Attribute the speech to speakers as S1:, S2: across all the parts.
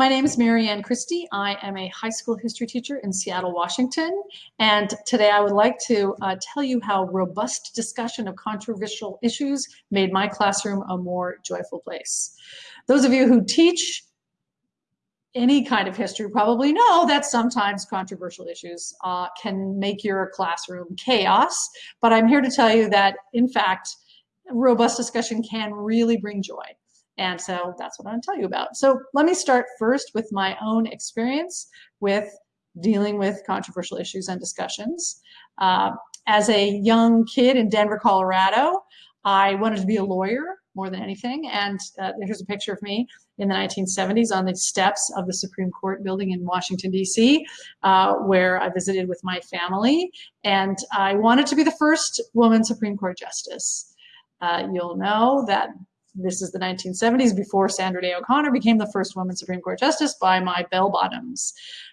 S1: My name is Marianne Christie. I am a high school history teacher in Seattle, Washington. And today I would like to uh, tell you how robust discussion of controversial issues made my classroom a more joyful place. Those of you who teach any kind of history probably know that sometimes controversial issues uh, can make your classroom chaos. But I'm here to tell you that, in fact, robust discussion can really bring joy. And so that's what I'm to tell you about. So let me start first with my own experience with dealing with controversial issues and discussions. Uh, as a young kid in Denver, Colorado, I wanted to be a lawyer more than anything. And uh, here's a picture of me in the 1970s on the steps of the Supreme Court building in Washington, D.C., uh, where I visited with my family. And I wanted to be the first woman Supreme Court justice. Uh, you'll know that this is the 1970s before Sandra Day O'Connor became the first woman Supreme Court justice by my bell bottoms.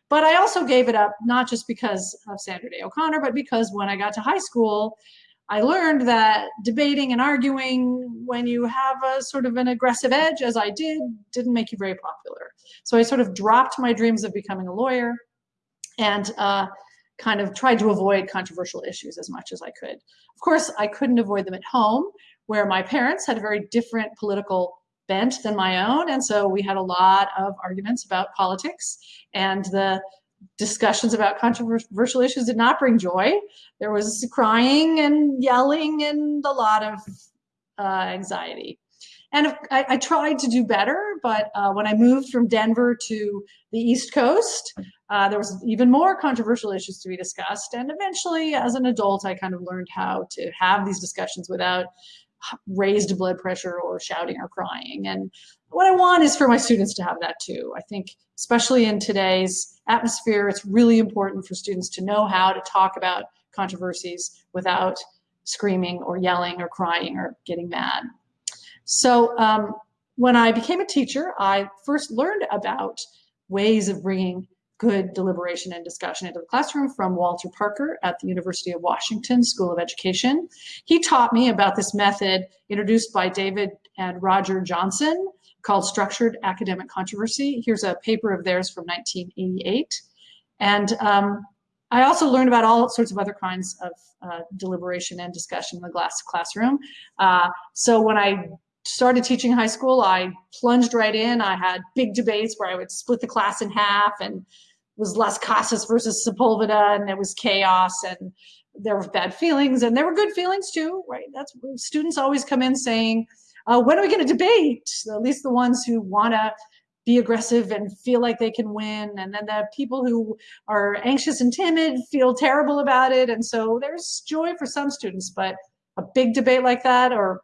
S1: But I also gave it up not just because of Sandra Day O'Connor, but because when I got to high school, I learned that debating and arguing when you have a sort of an aggressive edge, as I did, didn't make you very popular. So I sort of dropped my dreams of becoming a lawyer and uh, kind of tried to avoid controversial issues as much as I could. Of course, I couldn't avoid them at home, where my parents had a very different political bent than my own. And so we had a lot of arguments about politics and the discussions about controversial issues did not bring joy. There was crying and yelling and a lot of uh, anxiety. And I, I, tried to do better, but uh, when I moved from Denver to the East Coast, uh, there was even more controversial issues to be discussed. And eventually, as an adult, I kind of learned how to have these discussions without raised blood pressure or shouting or crying. And what I want is for my students to have that too. I think, especially in today's atmosphere, it's really important for students to know how to talk about controversies without screaming or yelling or crying or getting mad. So um, when I became a teacher, I first learned about ways of bringing good deliberation and discussion into the classroom from Walter Parker at the University of Washington School of Education. He taught me about this method introduced by David and Roger Johnson called Structured Academic Controversy. Here's a paper of theirs from 1988. And um, I also learned about all sorts of other kinds of uh, deliberation and discussion in the glass classroom. Uh, so when I started teaching high school, I plunged right in. I had big debates where I would split the class in half and was Las Casas versus Sepulveda, and it was chaos, and there were bad feelings, and there were good feelings too, right? That's students always come in saying, uh, "When are we going to debate?" At least the ones who want to be aggressive and feel like they can win, and then the people who are anxious and timid feel terrible about it, and so there's joy for some students, but a big debate like that, or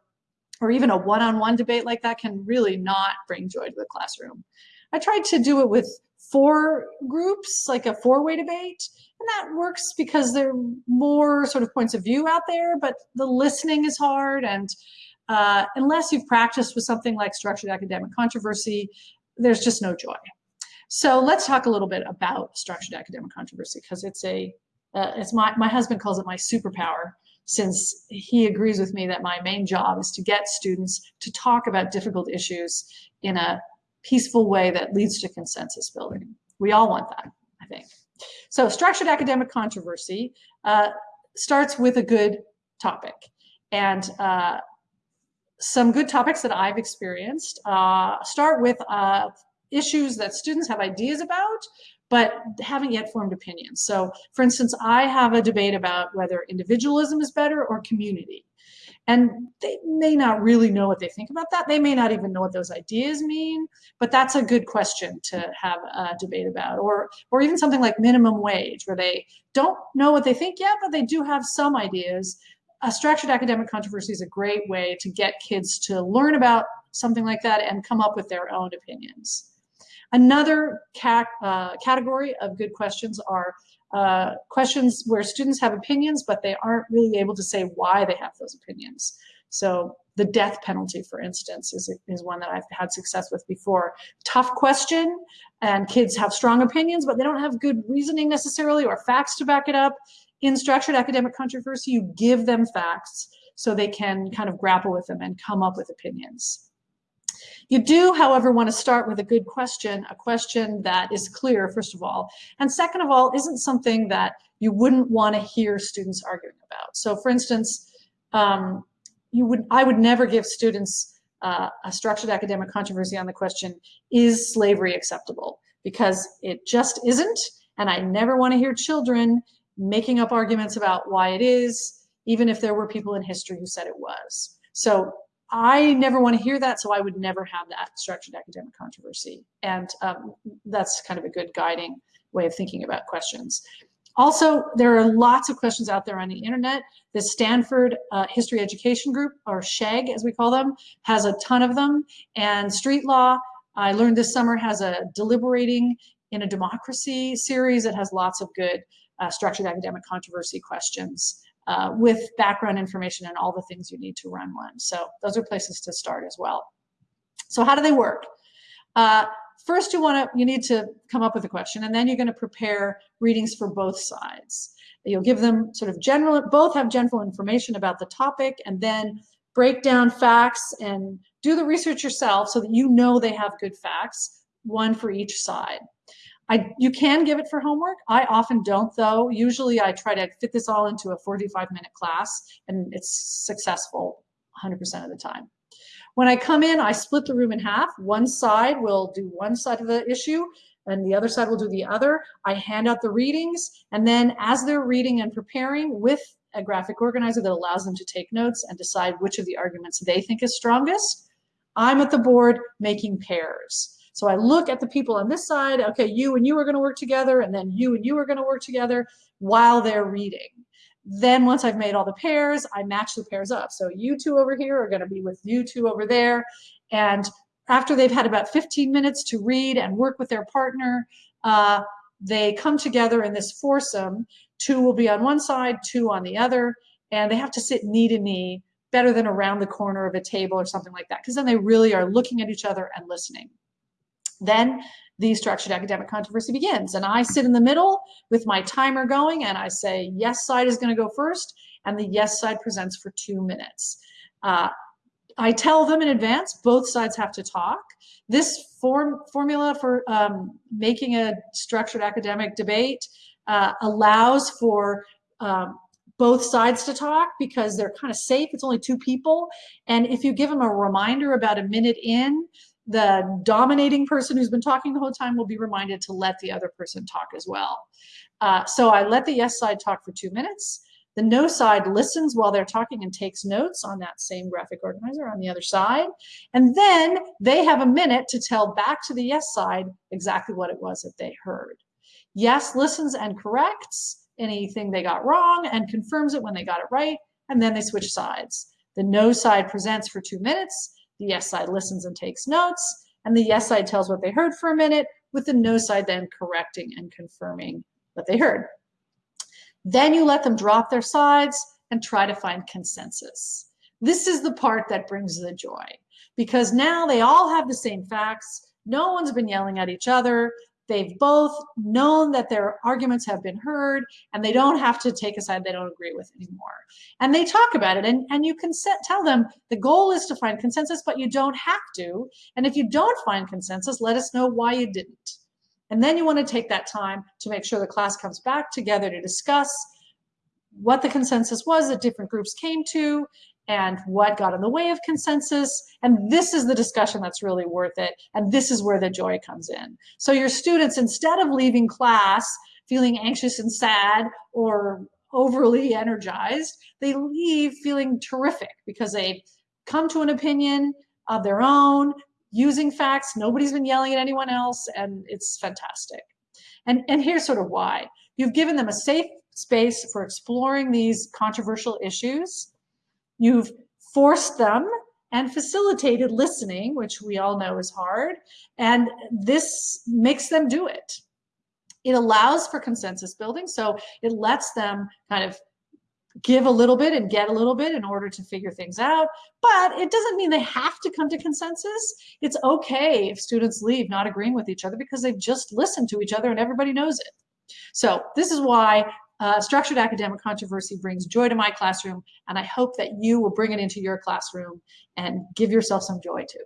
S1: or even a one-on-one -on -one debate like that, can really not bring joy to the classroom. I tried to do it with four groups, like a four-way debate. And that works because there are more sort of points of view out there, but the listening is hard. And uh, unless you've practiced with something like structured academic controversy, there's just no joy. So let's talk a little bit about structured academic controversy because it's a, uh, it's my, my husband calls it my superpower since he agrees with me that my main job is to get students to talk about difficult issues in a peaceful way that leads to consensus building. We all want that, I think. So structured academic controversy uh, starts with a good topic. And uh, some good topics that I've experienced uh, start with uh, issues that students have ideas about, but haven't yet formed opinions. So for instance, I have a debate about whether individualism is better or community. And they may not really know what they think about that. They may not even know what those ideas mean, but that's a good question to have a debate about. Or, or even something like minimum wage, where they don't know what they think yet, but they do have some ideas. A structured academic controversy is a great way to get kids to learn about something like that and come up with their own opinions. Another uh, category of good questions are uh, questions where students have opinions, but they aren't really able to say why they have those opinions. So the death penalty, for instance, is, is one that I've had success with before. Tough question, and kids have strong opinions, but they don't have good reasoning necessarily or facts to back it up. In structured academic controversy, you give them facts so they can kind of grapple with them and come up with opinions. You do, however, want to start with a good question, a question that is clear, first of all, and second of all, isn't something that you wouldn't want to hear students arguing about. So for instance, um, you would, I would never give students uh, a structured academic controversy on the question, is slavery acceptable? Because it just isn't, and I never want to hear children making up arguments about why it is, even if there were people in history who said it was. So I never want to hear that, so I would never have that structured academic controversy. And um, that's kind of a good guiding way of thinking about questions. Also, there are lots of questions out there on the internet. The Stanford uh, History Education Group, or SHEG as we call them, has a ton of them. And Street Law, I learned this summer, has a Deliberating in a Democracy series that has lots of good uh, structured academic controversy questions uh, with background information and all the things you need to run one. So those are places to start as well. So how do they work? Uh, first, you want to you need to come up with a question, and then you're going to prepare readings for both sides. You'll give them sort of general, both have general information about the topic, and then break down facts and do the research yourself so that you know they have good facts, one for each side. I, you can give it for homework. I often don't though. Usually I try to fit this all into a 45 minute class and it's successful 100% of the time. When I come in, I split the room in half. One side will do one side of the issue and the other side will do the other. I hand out the readings and then as they're reading and preparing with a graphic organizer that allows them to take notes and decide which of the arguments they think is strongest, I'm at the board making pairs. So I look at the people on this side, okay, you and you are going to work together, and then you and you are going to work together while they're reading. Then once I've made all the pairs, I match the pairs up. So you two over here are going to be with you two over there. And after they've had about 15 minutes to read and work with their partner, uh, they come together in this foursome. Two will be on one side, two on the other, and they have to sit knee to knee, better than around the corner of a table or something like that, because then they really are looking at each other and listening. Then the structured academic controversy begins. And I sit in the middle with my timer going and I say, yes side is gonna go first and the yes side presents for two minutes. Uh, I tell them in advance, both sides have to talk. This form formula for um, making a structured academic debate uh, allows for um, both sides to talk because they're kind of safe. It's only two people. And if you give them a reminder about a minute in, the dominating person who's been talking the whole time will be reminded to let the other person talk as well. Uh, so I let the yes side talk for two minutes. The no side listens while they're talking and takes notes on that same graphic organizer on the other side. And then they have a minute to tell back to the yes side exactly what it was that they heard. Yes listens and corrects anything they got wrong and confirms it when they got it right. And then they switch sides. The no side presents for two minutes the yes side listens and takes notes, and the yes side tells what they heard for a minute, with the no side then correcting and confirming what they heard. Then you let them drop their sides and try to find consensus. This is the part that brings the joy because now they all have the same facts. No one's been yelling at each other. They've both known that their arguments have been heard and they don't have to take a side they don't agree with anymore. And they talk about it and, and you can set, tell them the goal is to find consensus, but you don't have to. And if you don't find consensus, let us know why you didn't. And then you want to take that time to make sure the class comes back together to discuss what the consensus was that different groups came to and what got in the way of consensus. And this is the discussion that's really worth it. And this is where the joy comes in. So your students, instead of leaving class feeling anxious and sad or overly energized, they leave feeling terrific because they've come to an opinion of their own, using facts. Nobody's been yelling at anyone else, and it's fantastic. And, and here's sort of why. You've given them a safe space for exploring these controversial issues You've forced them and facilitated listening, which we all know is hard, and this makes them do it. It allows for consensus building, so it lets them kind of give a little bit and get a little bit in order to figure things out. But it doesn't mean they have to come to consensus. It's okay if students leave not agreeing with each other because they've just listened to each other and everybody knows it. So this is why uh, structured academic controversy brings joy to my classroom, and I hope that you will bring it into your classroom and give yourself some joy too.